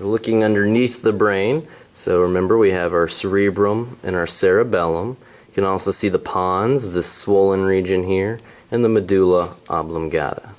So looking underneath the brain, so remember we have our cerebrum and our cerebellum. You can also see the pons, this swollen region here, and the medulla oblongata.